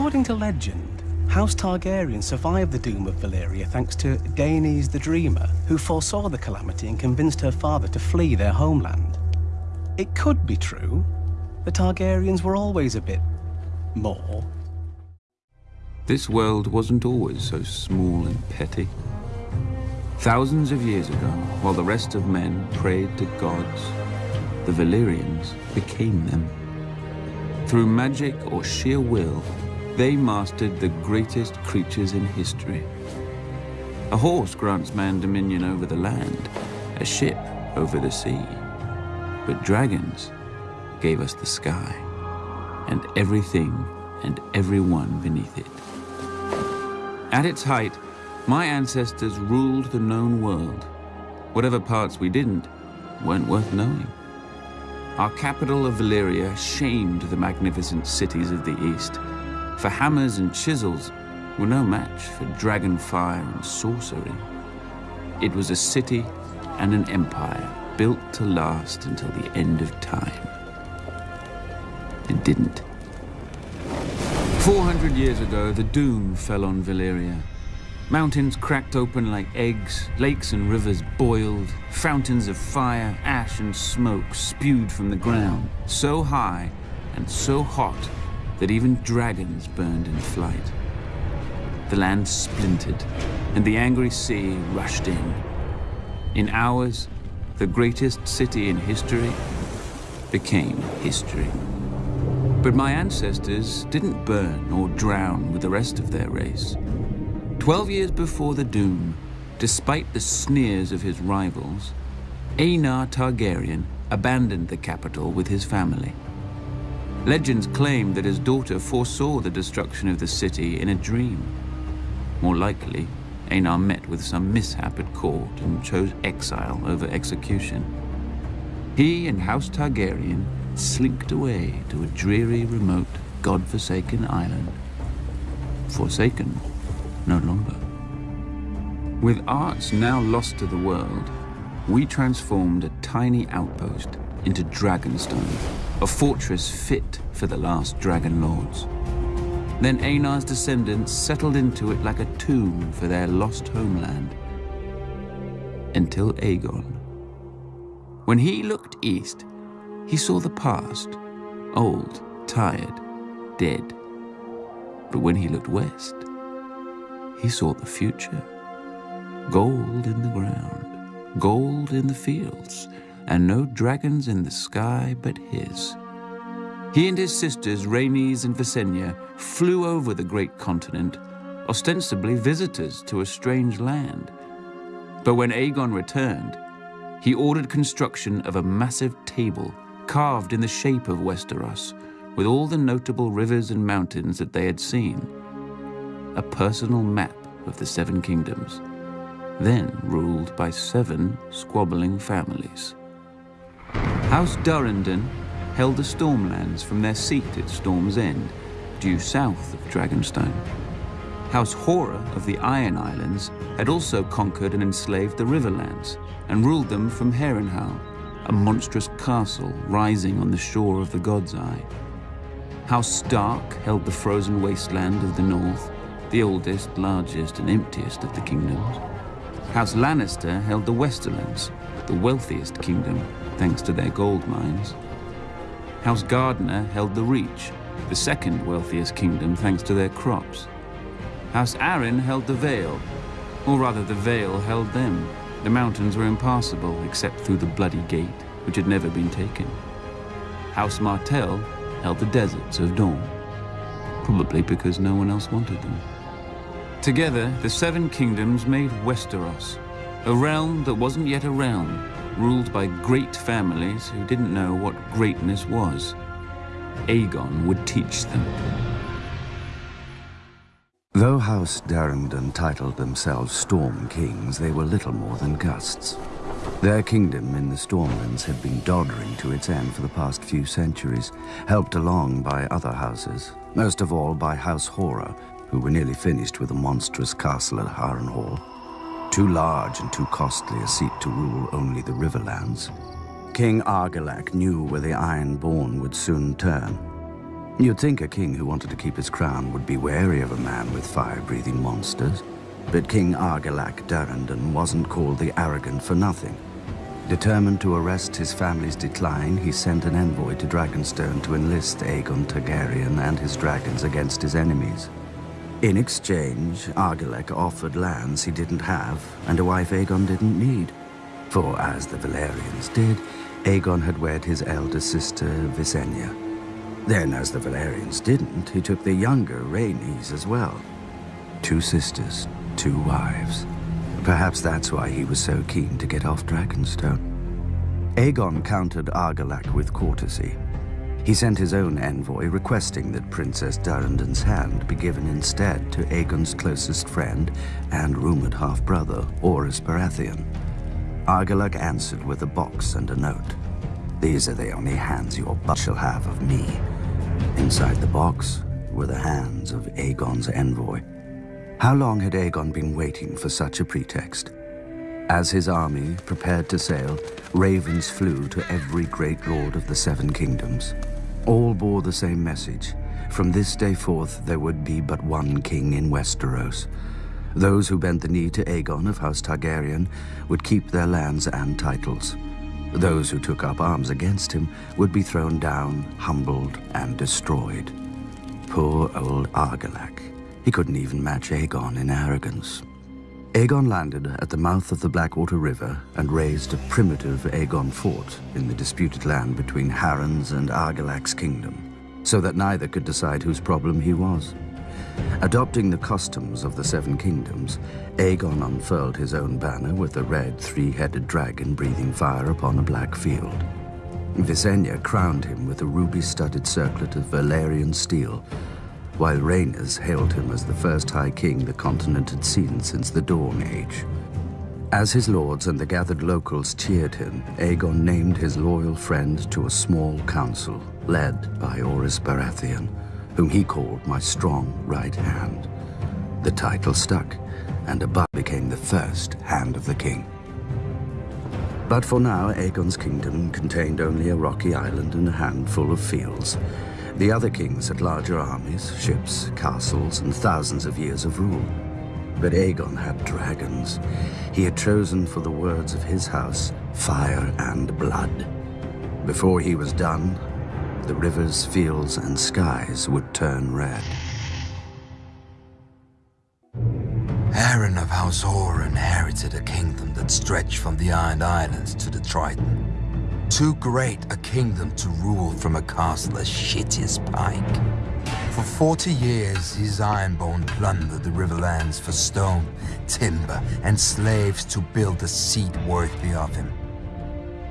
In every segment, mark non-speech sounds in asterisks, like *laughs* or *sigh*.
According to legend, House Targaryen survived the doom of Valyria thanks to Daenys the Dreamer, who foresaw the calamity and convinced her father to flee their homeland. It could be true. The Targaryens were always a bit... more. This world wasn't always so small and petty. Thousands of years ago, while the rest of men prayed to gods, the Valyrians became them. Through magic or sheer will, they mastered the greatest creatures in history. A horse grants man dominion over the land, a ship over the sea. But dragons gave us the sky, and everything and everyone beneath it. At its height, my ancestors ruled the known world. Whatever parts we didn't weren't worth knowing. Our capital of Valyria shamed the magnificent cities of the east, for hammers and chisels were no match for dragon fire and sorcery. It was a city and an empire built to last until the end of time. It didn't. 400 years ago, the doom fell on Valyria. Mountains cracked open like eggs, lakes and rivers boiled, fountains of fire, ash and smoke spewed from the ground, so high and so hot that even dragons burned in flight. The land splintered, and the angry sea rushed in. In hours, the greatest city in history became history. But my ancestors didn't burn or drown with the rest of their race. Twelve years before the Doom, despite the sneers of his rivals, Aenar Targaryen abandoned the capital with his family. Legends claim that his daughter foresaw the destruction of the city in a dream. More likely, Aenar met with some mishap at court and chose exile over execution. He and House Targaryen slinked away to a dreary, remote, god-forsaken island. Forsaken no longer. With arts now lost to the world, we transformed a tiny outpost into Dragonstone, a fortress fit for the last dragon lords. Then Aenar's descendants settled into it like a tomb for their lost homeland. Until Aegon. When he looked east, he saw the past, old, tired, dead. But when he looked west, he saw the future. Gold in the ground, gold in the fields, and no dragons in the sky but his. He and his sisters, Rhaenys and Visenya, flew over the great continent, ostensibly visitors to a strange land. But when Aegon returned, he ordered construction of a massive table carved in the shape of Westeros, with all the notable rivers and mountains that they had seen. A personal map of the Seven Kingdoms, then ruled by seven squabbling families. House Durrandon held the Stormlands from their seat at Storm's End, due south of Dragonstone. House Hoare of the Iron Islands had also conquered and enslaved the Riverlands and ruled them from Harrenhal, a monstrous castle rising on the shore of the God's Eye. House Stark held the frozen wasteland of the north, the oldest, largest, and emptiest of the kingdoms. House Lannister held the Westerlands, the wealthiest kingdom, thanks to their gold mines. House Gardener held the Reach, the second wealthiest kingdom, thanks to their crops. House Arryn held the Vale, or rather the Vale held them, the mountains were impassable except through the Bloody Gate, which had never been taken. House Martell held the deserts of Dorne, probably because no one else wanted them. Together, the Seven Kingdoms made Westeros, a realm that wasn't yet a realm, ruled by great families who didn't know what greatness was. Aegon would teach them. Though House Durrandon titled themselves Storm Kings, they were little more than gusts. Their kingdom in the Stormlands had been doddering to its end for the past few centuries, helped along by other houses, most of all by House Hoare, who were nearly finished with a monstrous castle at Harrenhal. Too large and too costly a seat to rule only the Riverlands. King Argilac knew where the Ironborn would soon turn. You'd think a king who wanted to keep his crown would be wary of a man with fire-breathing monsters. But King Argilac Durrandon wasn't called the Arrogant for nothing. Determined to arrest his family's decline, he sent an envoy to Dragonstone to enlist Aegon Targaryen and his dragons against his enemies. In exchange, Argilac offered lands he didn't have and a wife Aegon didn't need. For as the Valyrians did, Aegon had wed his elder sister, Visenya. Then, as the Valyrians didn't, he took the younger Rhaenys as well. Two sisters, two wives. Perhaps that's why he was so keen to get off Dragonstone. Aegon countered Argilac with courtesy. He sent his own envoy requesting that Princess Durrandon's hand be given instead to Aegon's closest friend and rumored half-brother, Orys Baratheon. Argilac answered with a box and a note. These are the only hands your butt shall have of me. Inside the box were the hands of Aegon's envoy. How long had Aegon been waiting for such a pretext? As his army prepared to sail, ravens flew to every great lord of the Seven Kingdoms. All bore the same message. From this day forth, there would be but one king in Westeros. Those who bent the knee to Aegon of House Targaryen would keep their lands and titles. Those who took up arms against him would be thrown down, humbled, and destroyed. Poor old Argilac. He couldn't even match Aegon in arrogance. Aegon landed at the mouth of the Blackwater River and raised a primitive Aegon fort in the disputed land between Harren's and Argilac's kingdom, so that neither could decide whose problem he was. Adopting the customs of the Seven Kingdoms, Aegon unfurled his own banner with a red three-headed dragon breathing fire upon a black field. Visenya crowned him with a ruby-studded circlet of Valyrian steel, while Rhaenys hailed him as the first High King the continent had seen since the Dawn Age. As his lords and the gathered locals cheered him, Aegon named his loyal friend to a small council led by Orys Baratheon, whom he called my strong right hand. The title stuck, and Abba became the first Hand of the King. But for now, Aegon's kingdom contained only a rocky island and a handful of fields. The other kings had larger armies, ships, castles, and thousands of years of rule. But Aegon had dragons. He had chosen for the words of his house, fire and blood. Before he was done, the rivers, fields, and skies would turn red. Harren of House Hoare inherited a kingdom that stretched from the Iron Islands to the Trident. Too great a kingdom to rule from a castle as shitty as Pike. For 40 years, his Ironborn plundered the riverlands for stone, timber, and slaves to build a seat worthy of him.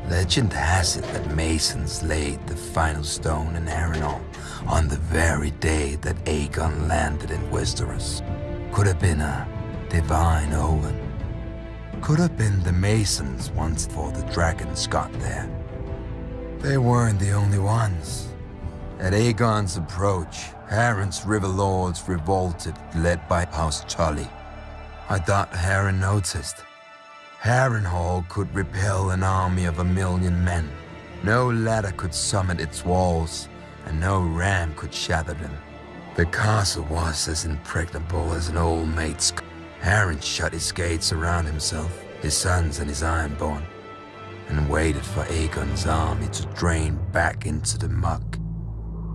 Legend has it that Masons laid the final stone in Harrenhal on the very day that Aegon landed in Westeros. Could have been a divine omen. Could have been the Masons once before the dragons got there. They weren't the only ones. At Aegon's approach, Harren's river lords revolted, led by House Tully. I thought Harren noticed. Harrenhal could repel an army of a million men. No ladder could summit its walls, and no ram could shatter them. The castle was as impregnable as an old mate's. Harren shut his gates around himself, his sons and his ironborn, and waited for Aegon's army to drain back into the muck.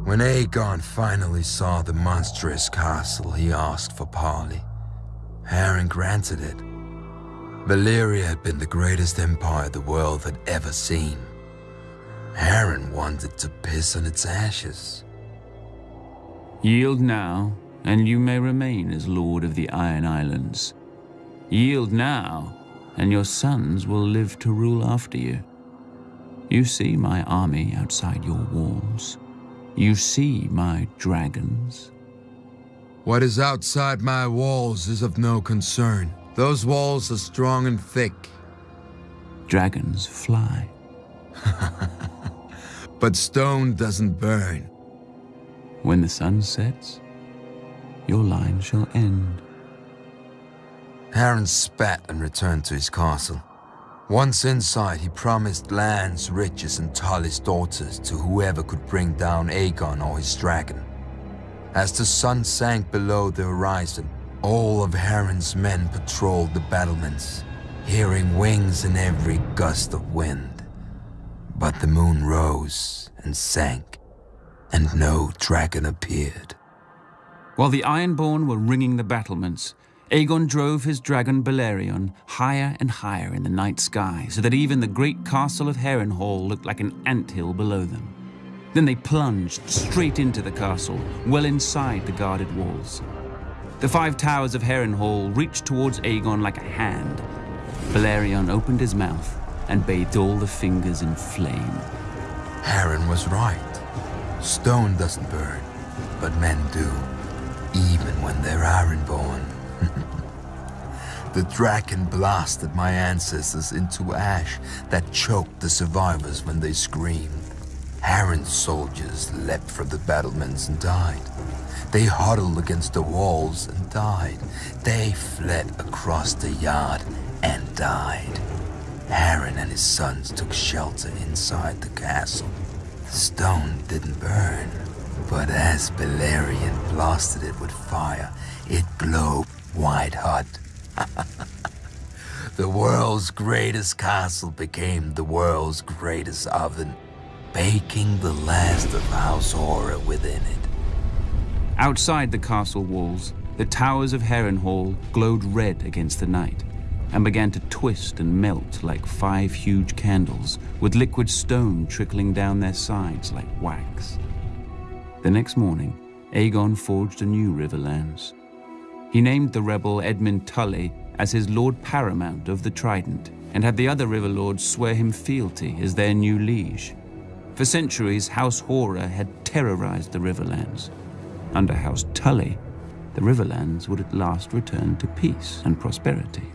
When Aegon finally saw the monstrous castle, he asked for parley. Harren granted it. Valyria had been the greatest empire the world had ever seen. Harren wanted to piss on its ashes. Yield now, and you may remain as Lord of the Iron Islands. Yield now, and your sons will live to rule after you. You see my army outside your walls. You see my dragons. What is outside my walls is of no concern. Those walls are strong and thick. Dragons fly. *laughs* but stone doesn't burn. When the sun sets, your line shall end. Harren spat and returned to his castle. Once inside, he promised lands, riches, and Tully's daughters to whoever could bring down Aegon or his dragon. As the sun sank below the horizon, all of Harren's men patrolled the battlements, hearing wings in every gust of wind. But the moon rose and sank, and no dragon appeared. While the Ironborn were ringing the battlements, Aegon drove his dragon Balerion higher and higher in the night sky, so that even the great castle of Harrenhal looked like an ant hill below them. Then they plunged straight into the castle, well inside the guarded walls. The five towers of Harrenhal reached towards Aegon like a hand. Balerion opened his mouth and bathed all the fingers in flame. Harren was right. Stone doesn't burn, but men do, even when they're Ironborn. The dragon blasted my ancestors into ash that choked the survivors when they screamed. Harren's soldiers leapt from the battlements and died. They huddled against the walls and died. They fled across the yard and died. Harren and his sons took shelter inside the castle. The stone didn't burn, but as Balerion blasted it with fire, it glowed white hot. *laughs* the world's greatest castle became the world's greatest oven, baking the last of House Hoare within it. Outside the castle walls, the towers of Harrenhal glowed red against the night and began to twist and melt like five huge candles, with liquid stone trickling down their sides like wax. The next morning, Aegon forged a new Riverlands. He named the rebel Edmyn Tully as his Lord Paramount of the Trident, and had the other river lords swear him fealty as their new liege. For centuries, House Hoare had terrorized the Riverlands. Under House Tully, the Riverlands would at last return to peace and prosperity.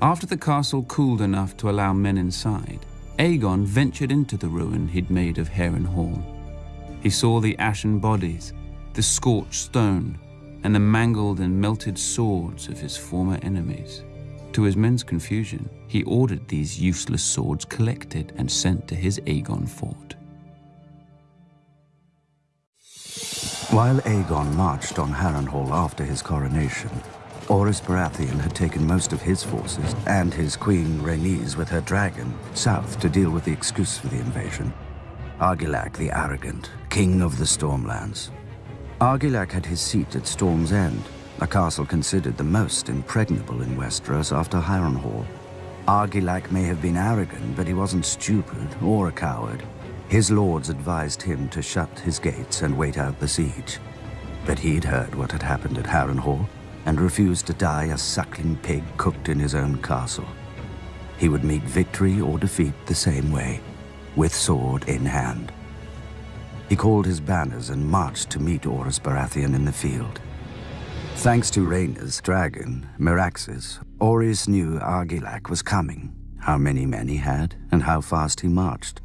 After the castle cooled enough to allow men inside, Aegon ventured into the ruin he'd made of Harrenhal. He saw the ashen bodies, the scorched stone, and the mangled and melted swords of his former enemies. To his men's confusion, he ordered these useless swords collected and sent to his Aegon fort. While Aegon marched on Harrenhal after his coronation, Orys Baratheon had taken most of his forces and his queen Rhaenys with her dragon south to deal with the excuse for the invasion. Argilac the Arrogant, king of the Stormlands. Argilac had his seat at Storm's End, a castle considered the most impregnable in Westeros after Harrenhal. Argilac may have been arrogant, but he wasn't stupid or a coward. His lords advised him to shut his gates and wait out the siege. But he'd heard what had happened at Harrenhal and refused to die a suckling pig cooked in his own castle. He would meet victory or defeat the same way, with sword in hand. He called his banners and marched to meet Orys Baratheon in the field. Thanks to Rhaenyra's dragon, Meraxes, Orys knew Argilac was coming, how many men he had, and how fast he marched.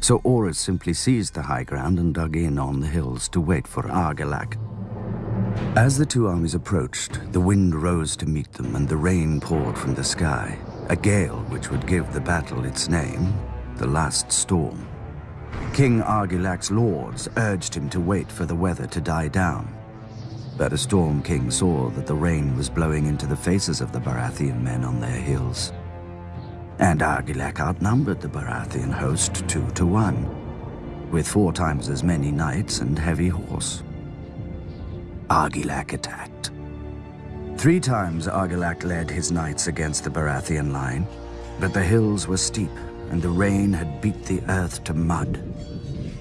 So Orys simply seized the high ground and dug in on the hills to wait for Argilac. As the two armies approached, the wind rose to meet them and the rain poured from the sky, a gale which would give the battle its name, the Last Storm. King Argilac's lords urged him to wait for the weather to die down. But a Storm King saw that the rain was blowing into the faces of the Baratheon men on their hills. And Argilac outnumbered the Baratheon host two to one, with four times as many knights and heavy horse. Argilac attacked. Three times Argilac led his knights against the Baratheon line, but the hills were steep and the rain had beat the earth to mud.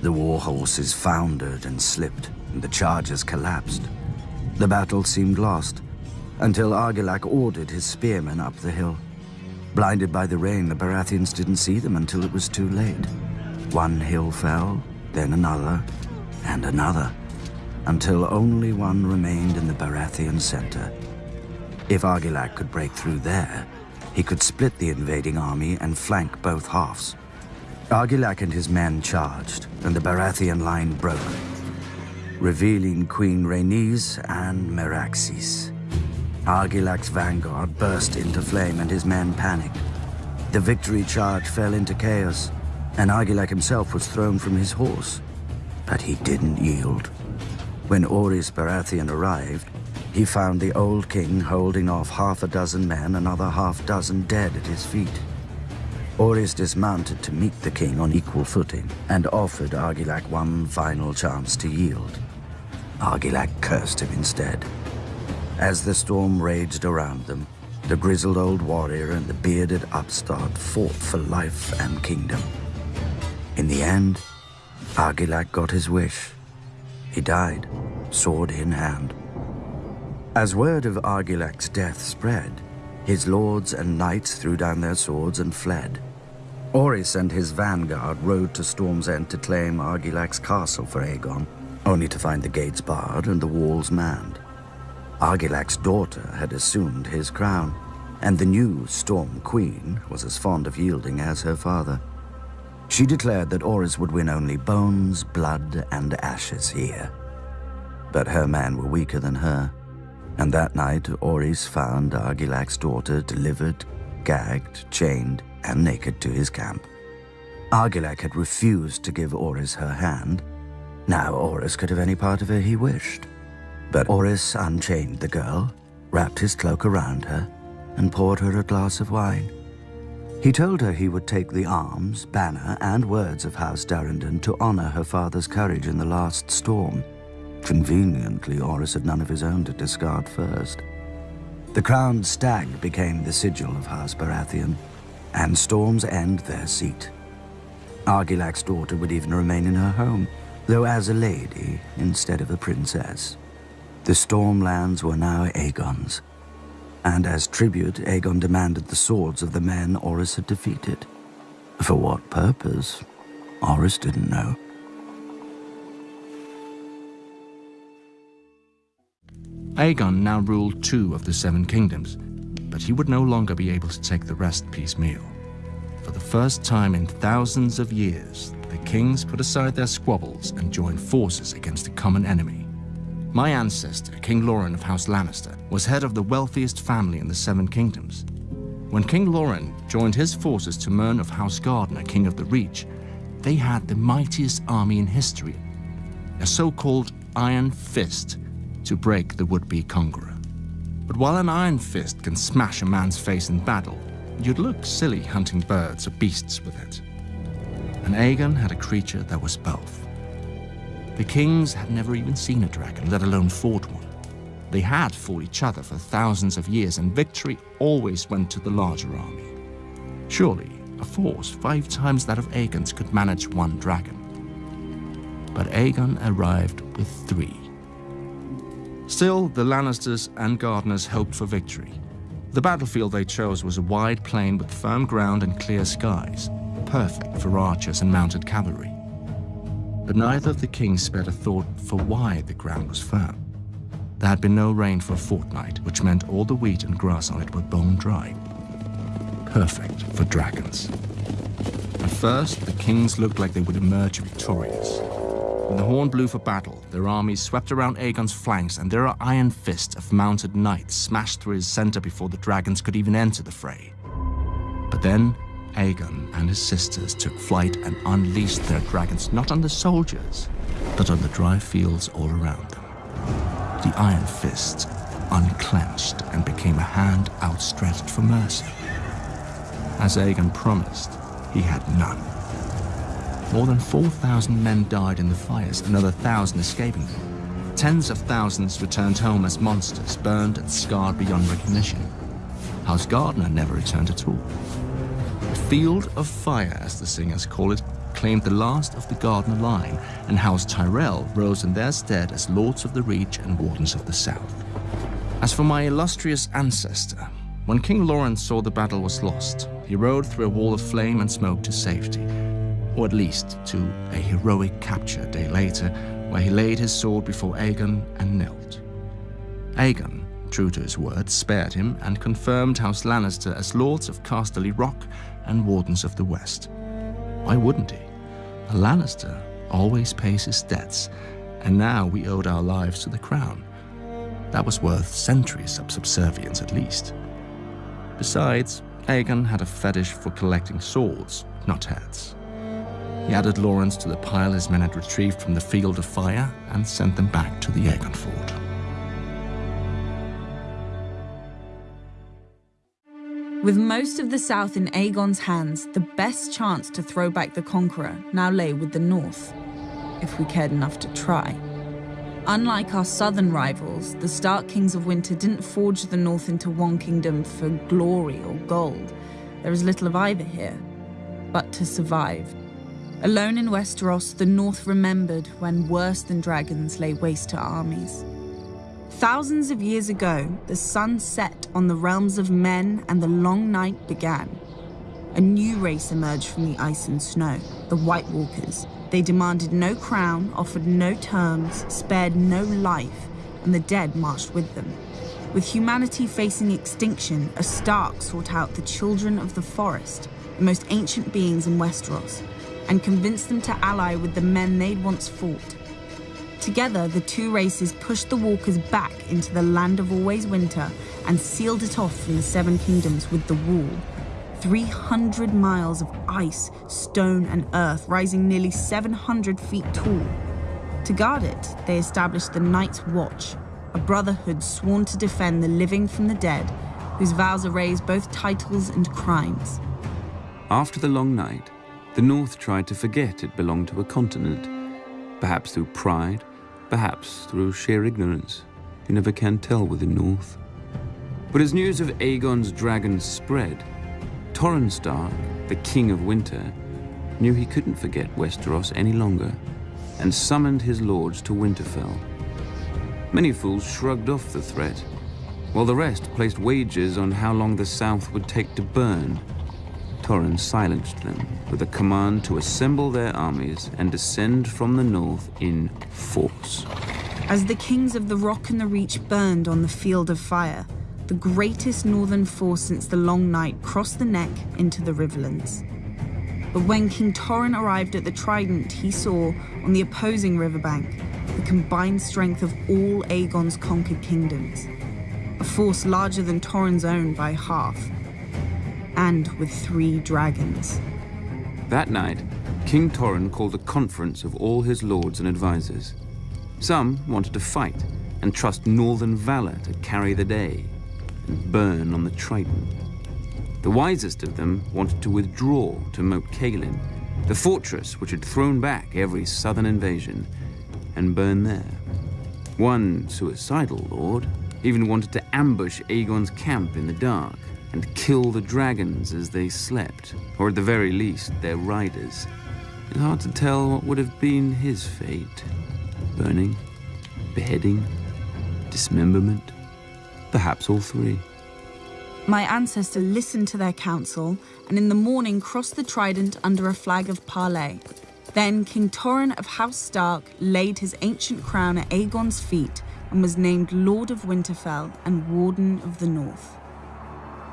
The war horses foundered and slipped, and the chargers collapsed. The battle seemed lost, until Argilac ordered his spearmen up the hill. Blinded by the rain, the Baratheons didn't see them until it was too late. One hill fell, then another, and another until only one remained in the Baratheon center. If Argilac could break through there, he could split the invading army and flank both halves. Argilac and his men charged, and the Baratheon line broke, revealing Queen Rhaenys and Meraxes. Argilac's vanguard burst into flame and his men panicked. The victory charge fell into chaos, and Argilac himself was thrown from his horse. But he didn't yield. When Orys Baratheon arrived, he found the old king holding off half a dozen men, another half dozen dead at his feet. Orys dismounted to meet the king on equal footing and offered Argilac one final chance to yield. Argilac cursed him instead. As the storm raged around them, the grizzled old warrior and the bearded upstart fought for life and kingdom. In the end, Argilac got his wish. He died, sword in hand. As word of Argilac's death spread, his lords and knights threw down their swords and fled. Orys and his vanguard rode to Storm's End to claim Argilac's castle for Aegon, only to find the gates barred and the walls manned. Argilac's daughter had assumed his crown, and the new Storm Queen was as fond of yielding as her father. She declared that Orys would win only bones, blood, and ashes here. But her men were weaker than her, and that night Orys found Argilac's daughter delivered, gagged, chained, and naked to his camp. Argilac had refused to give Orys her hand. Now Orys could have any part of her he wished. But Orys unchained the girl, wrapped his cloak around her, and poured her a glass of wine. He told her he would take the arms, banner, and words of House Durrandon to honor her father's courage in the last storm. Conveniently, Orys had none of his own to discard first. The crowned stag became the sigil of House Baratheon, and Storm's End their seat. Argilac's daughter would even remain in her home, though as a lady instead of a princess. The Stormlands were now Aegon's, and as tribute, Aegon demanded the swords of the men Orys had defeated. For what purpose, Orys didn't know. Aegon now ruled two of the Seven Kingdoms, but he would no longer be able to take the rest piecemeal. For the first time in thousands of years, the kings put aside their squabbles and joined forces against a common enemy. My ancestor, King Loren of House Lannister, was head of the wealthiest family in the Seven Kingdoms. When King Loren joined his forces to Mern of House Gardener, King of the Reach, they had the mightiest army in history, a so-called Iron Fist to break the would-be conqueror. But while an iron fist can smash a man's face in battle, you'd look silly hunting birds or beasts with it. And Aegon had a creature that was both. The kings had never even seen a dragon, let alone fought one. They had fought each other for thousands of years, and victory always went to the larger army. Surely, a force five times that of Aegon's could manage one dragon. But Aegon arrived with three. Still, the Lannisters and Gardeners hoped for victory. The battlefield they chose was a wide plain with firm ground and clear skies, perfect for archers and mounted cavalry. But neither of the kings spared a thought for why the ground was firm. There had been no rain for a fortnight, which meant all the wheat and grass on it were bone dry. Perfect for dragons. At first, the kings looked like they would emerge victorious. When the horn blew for battle, their armies swept around Aegon's flanks, and their iron fists of mounted knights smashed through his center before the dragons could even enter the fray. But then, Aegon and his sisters took flight and unleashed their dragons not on the soldiers, but on the dry fields all around them. The iron fist unclenched and became a hand outstretched for mercy. As Aegon promised, he had none. More than 4,000 men died in the fires, another thousand escaping them. Tens of thousands returned home as monsters, burned and scarred beyond recognition. House Gardener never returned at all. The Field of Fire, as the singers call it, claimed the last of the Gardener line, and House Tyrell rose in their stead as Lords of the Reach and Wardens of the South. As for my illustrious ancestor, when King Loren saw the battle was lost, he rode through a wall of flame and smoke to safety, or at least to a heroic capture a day later, where he laid his sword before Aegon and knelt. Aegon, true to his word, spared him and confirmed House Lannister as Lords of Casterly Rock and Wardens of the West. Why wouldn't he? A Lannister always pays his debts, and now we owed our lives to the crown. That was worth centuries of subservience at least. Besides, Aegon had a fetish for collecting swords, not heads. He added Loren's to the pile his men had retrieved from the field of fire and sent them back to the Aegon fort. With most of the south in Aegon's hands, the best chance to throw back the conqueror now lay with the north, if we cared enough to try. Unlike our southern rivals, the Stark Kings of Winter didn't forge the north into one kingdom for glory or gold. There is little of either here, but to survive. Alone in Westeros, the North remembered when worse than dragons lay waste to armies. Thousands of years ago, the sun set on the realms of men and the long night began. A new race emerged from the ice and snow, the White Walkers. They demanded no crown, offered no terms, spared no life, and the dead marched with them. With humanity facing extinction, a Stark sought out the children of the forest, the most ancient beings in Westeros, and convinced them to ally with the men they'd once fought. Together, the two races pushed the Walkers back into the land of always winter and sealed it off from the Seven Kingdoms with the Wall. 300 miles of ice, stone, and earth rising nearly 700 feet tall. To guard it, they established the Night's Watch, a brotherhood sworn to defend the living from the dead, whose vows erase both titles and crimes. After the long night, the North tried to forget it belonged to a continent, perhaps through pride, perhaps through sheer ignorance. You never can tell with the North. But as news of Aegon's dragons spread, Torrhen Stark, the King of Winter, knew he couldn't forget Westeros any longer, and summoned his lords to Winterfell. Many fools shrugged off the threat, while the rest placed wagers on how long the South would take to burn. Torrhen silenced them with a command to assemble their armies and descend from the north in force. As the kings of the Rock and the Reach burned on the field of fire, the greatest northern force since the Long Night crossed the neck into the Riverlands. But when King Torrhen arrived at the Trident, he saw, on the opposing riverbank, the combined strength of all Aegon's conquered kingdoms. A force larger than Torrhen's own by half, and with three dragons. That night, King Torrhen called a conference of all his lords and advisors. Some wanted to fight and trust northern valor to carry the day and burn on the Trident. The wisest of them wanted to withdraw to Moat Cailin, the fortress which had thrown back every southern invasion, and burn there. One suicidal lord even wanted to ambush Aegon's camp in the dark and kill the dragons as they slept, or at the very least, their riders. It's hard to tell what would have been his fate. Burning, beheading, dismemberment, perhaps all three. My ancestor listened to their counsel and in the morning crossed the Trident under a flag of parley. Then King Torrhen of House Stark laid his ancient crown at Aegon's feet and was named Lord of Winterfell and Warden of the North.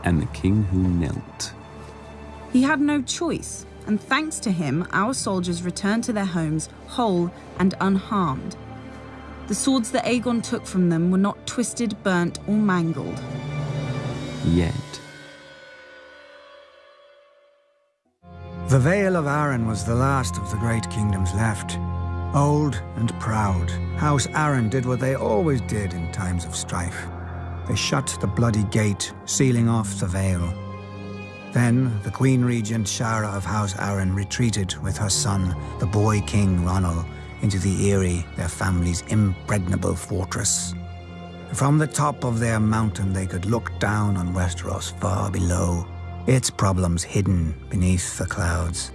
And the king who knelt. He had no choice, and thanks to him, our soldiers returned to their homes whole and unharmed. The swords that Aegon took from them were not twisted, burnt, or mangled. Yet. The Vale of Arryn was the last of the great kingdoms left. Old and proud, House Arryn did what they always did in times of strife. They shut the bloody gate, sealing off the Vale. Then the Queen Regent Sharra of House Arryn retreated with her son, the boy king Ronnel, into the Eyrie, their family's impregnable fortress. From the top of their mountain they could look down on Westeros far below, its problems hidden beneath the clouds.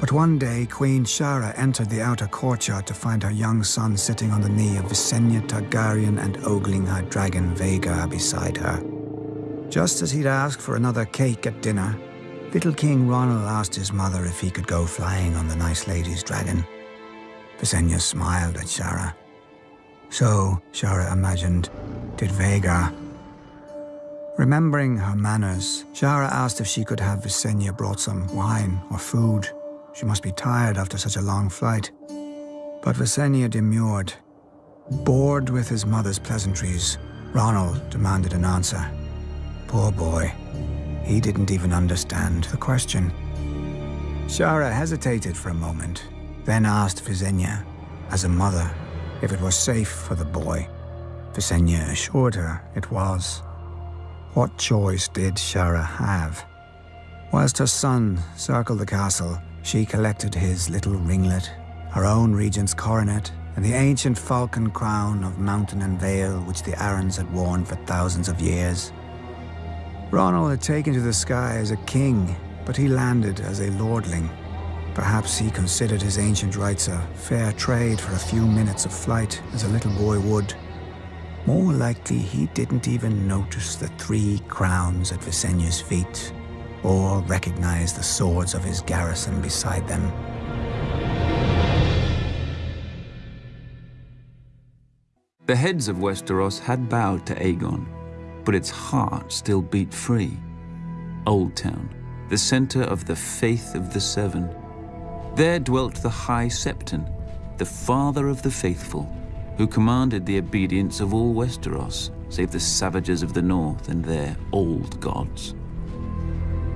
But one day, Queen Sharra entered the outer courtyard to find her young son sitting on the knee of Visenya Targaryen and ogling her dragon Vhagar beside her. Just as he'd asked for another cake at dinner, little King Ronnel asked his mother if he could go flying on the nice lady's dragon. Visenya smiled at Sharra. So, Sharra imagined, did Vhagar. Remembering her manners, Sharra asked if she could have Visenya brought some wine or food. She must be tired after such a long flight. But Visenya demurred. Bored with his mother's pleasantries, Ronnel demanded an answer. Poor boy. he didn't even understand the question. Sharra hesitated for a moment, then asked Visenya, as a mother, if it was safe for the boy. Visenya assured her it was. What choice did Sharra have? Whilst her son circled the castle, she collected his little ringlet, her own regent's coronet, and the ancient falcon crown of mountain and vale which the Arryns had worn for thousands of years. Ronnel had taken to the sky as a king, but he landed as a lordling. Perhaps he considered his ancient rights a fair trade for a few minutes of flight, as a little boy would. More likely, he didn't even notice the three crowns at Visenya's feet, or recognize the swords of his garrison beside them. The heads of Westeros had bowed to Aegon, but its heart still beat free. Oldtown, the center of the faith of the Seven. There dwelt the High Septon, the father of the faithful, who commanded the obedience of all Westeros, save the savages of the north and their old gods.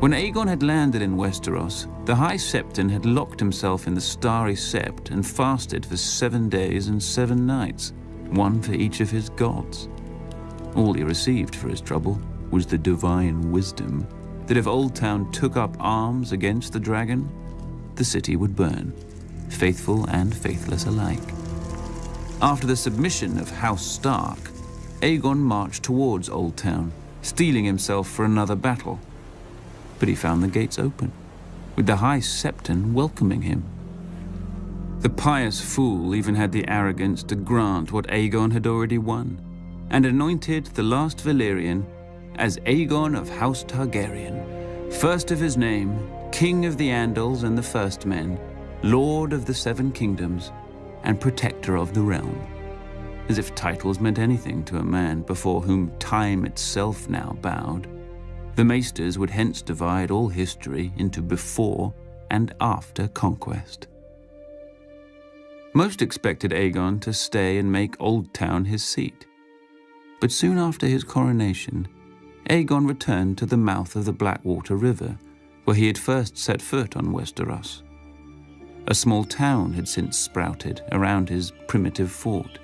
When Aegon had landed in Westeros, the High Septon had locked himself in the Starry Sept and fasted for seven days and seven nights, one for each of his gods. All he received for his trouble was the divine wisdom that if Oldtown took up arms against the dragon, the city would burn, faithful and faithless alike. After the submission of House Stark, Aegon marched towards Oldtown, steeling himself for another battle. But he found the gates open, with the High Septon welcoming him. The pious fool even had the arrogance to grant what Aegon had already won, and anointed the last Valyrian as Aegon of House Targaryen, first of his name, King of the Andals and the First Men, Lord of the Seven Kingdoms, and Protector of the Realm. As if titles meant anything to a man before whom time itself now bowed. The Maesters would hence divide all history into before and after conquest. Most expected Aegon to stay and make Oldtown his seat. But soon after his coronation, Aegon returned to the mouth of the Blackwater River, where he had first set foot on Westeros. A small town had since sprouted around his primitive fort.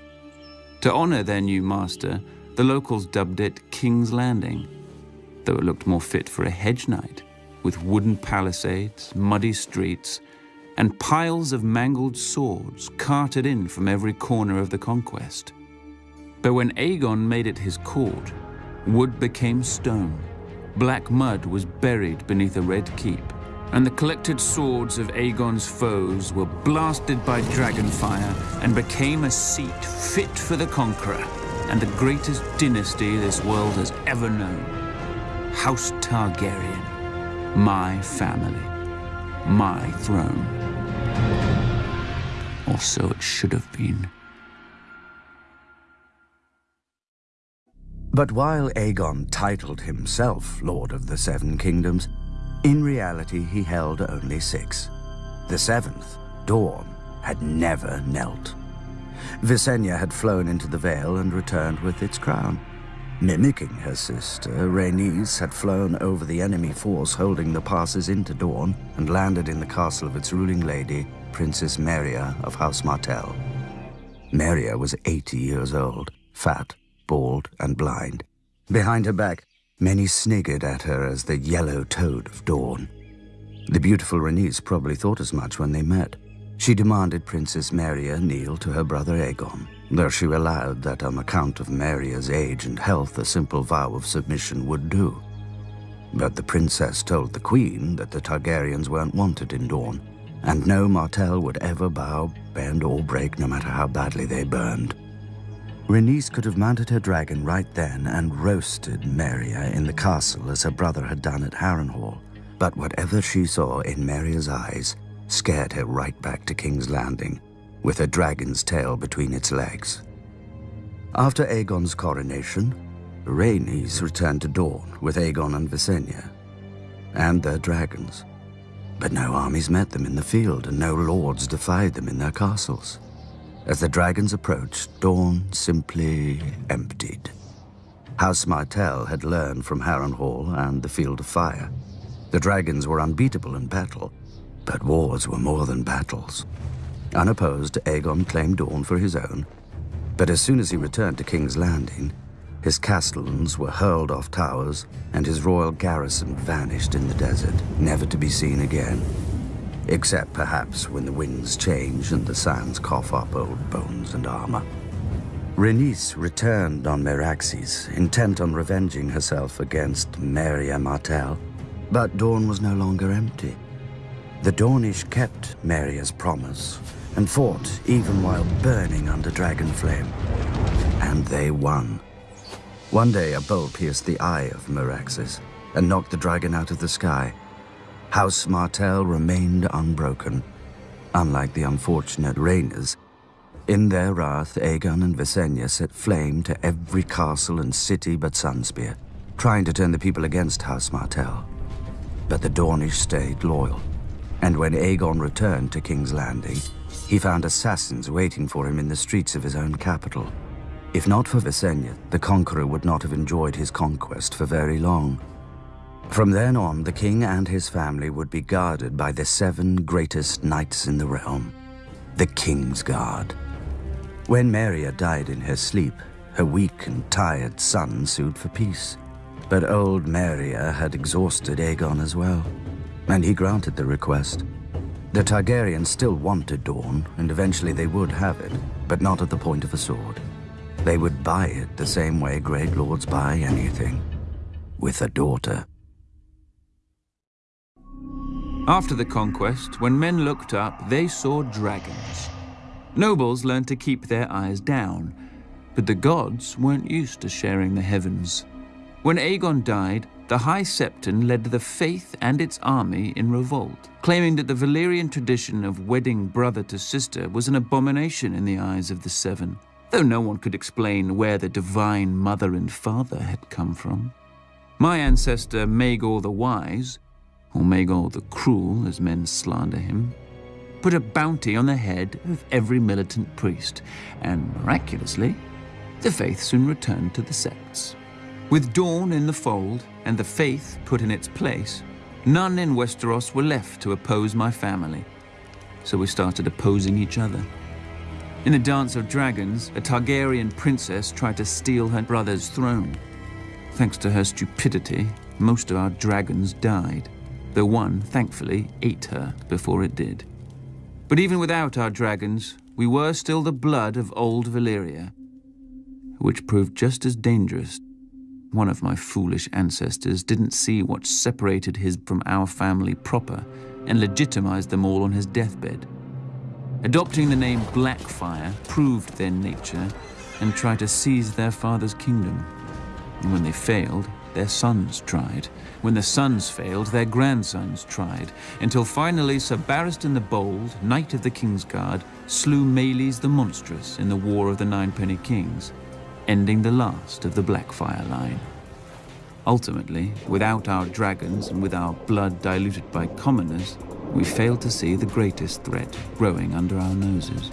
To honor their new master, the locals dubbed it King's Landing, though it looked more fit for a hedge knight, with wooden palisades, muddy streets, and piles of mangled swords carted in from every corner of the conquest. But when Aegon made it his court, wood became stone, black mud was buried beneath a red keep, and the collected swords of Aegon's foes were blasted by dragonfire and became a seat fit for the conqueror and the greatest dynasty this world has ever known. House Targaryen, my family, my throne. Or so it should have been. But while Aegon titled himself Lord of the Seven Kingdoms, in reality he held only six. The seventh, Dorne, had never knelt. Visenya had flown into the Vale and returned with its crown. Mimicking her sister, Rhaenys had flown over the enemy force holding the passes into Dorne and landed in the castle of its ruling lady, Princess Meria of House Martell. Meria was 80 years old, fat, bald, and blind. Behind her back, many sniggered at her as the yellow toad of Dorne. The beautiful Rhaenys probably thought as much when they met. She demanded Princess Meria kneel to her brother Aegon, though she allowed that on account of Meria's age and health a simple vow of submission would do. But the princess told the queen that the Targaryens weren't wanted in Dorne, and no Martell would ever bow, bend, or break no matter how badly they burned. Rhaenys could have mounted her dragon right then and roasted Meria in the castle as her brother had done at Harrenhal. But whatever she saw in Meria's eyes scared her right back to King's Landing, with a dragon's tail between its legs. After Aegon's coronation, Rhaenys returned to Dorne with Aegon and Visenya, and their dragons. But no armies met them in the field, and no lords defied them in their castles. As the dragons approached, Dorne simply emptied. House Martell had learned from Harrenhal and the Field of Fire. The dragons were unbeatable in battle, but wars were more than battles. Unopposed, Aegon claimed Dorne for his own, but as soon as he returned to King's Landing, his castellans were hurled off towers, and his royal garrison vanished in the desert, never to be seen again. Except perhaps when the winds change and the sands cough up old bones and armor. Rhaenys returned on Meraxes, intent on revenging herself against Meria Martell. But Dorne was no longer empty. The Dornish kept Meria's promise and fought even while burning under dragon flame. And they won. One day, a bolt pierced the eye of Meraxes and knocked the dragon out of the sky. House Martell remained unbroken, unlike the unfortunate Rhaenys. In their wrath, Aegon and Visenya set flame to every castle and city but Sunspear, trying to turn the people against House Martell. But the Dornish stayed loyal, and when Aegon returned to King's Landing, he found assassins waiting for him in the streets of his own capital. If not for Visenya, the Conqueror would not have enjoyed his conquest for very long. From then on, the king and his family would be guarded by the seven greatest knights in the realm, the King's Guard. When Meria died in her sleep, her weak and tired son sued for peace. But old Meria had exhausted Aegon as well, and he granted the request. The Targaryens still wanted Dorne, and eventually they would have it, but not at the point of a sword. They would buy it the same way great lords buy anything. With a daughter. After the conquest, when men looked up, they saw dragons. Nobles learned to keep their eyes down, but the gods weren't used to sharing the heavens. When Aegon died, the High Septon led the faith and its army in revolt, claiming that the Valyrian tradition of wedding brother to sister was an abomination in the eyes of the Seven though no one could explain where the divine mother and father had come from. My ancestor Maegor the Wise, or Maegor the Cruel as men slander him, put a bounty on the head of every militant priest, and miraculously, the faith soon returned to the sects. With Dorne in the fold and the faith put in its place, none in Westeros were left to oppose my family, so we started opposing each other. In the Dance of Dragons, a Targaryen princess tried to steal her brother's throne. Thanks to her stupidity, most of our dragons died, though one, thankfully, ate her before it did. But even without our dragons, we were still the blood of old Valyria, which proved just as dangerous. One of my foolish ancestors didn't see what separated his from our family proper and legitimized them all on his deathbed. Adopting the name Blackfire proved their nature and tried to seize their father's kingdom. And when they failed, their sons tried. When the sons failed, their grandsons tried, until finally Sir Barristan the Bold, Knight of the Kingsguard, slew Maelys the Monstrous in the War of the Ninepenny Kings, ending the last of the Blackfire line. Ultimately, without our dragons and with our blood diluted by commoners, we fail to see the greatest threat growing under our noses.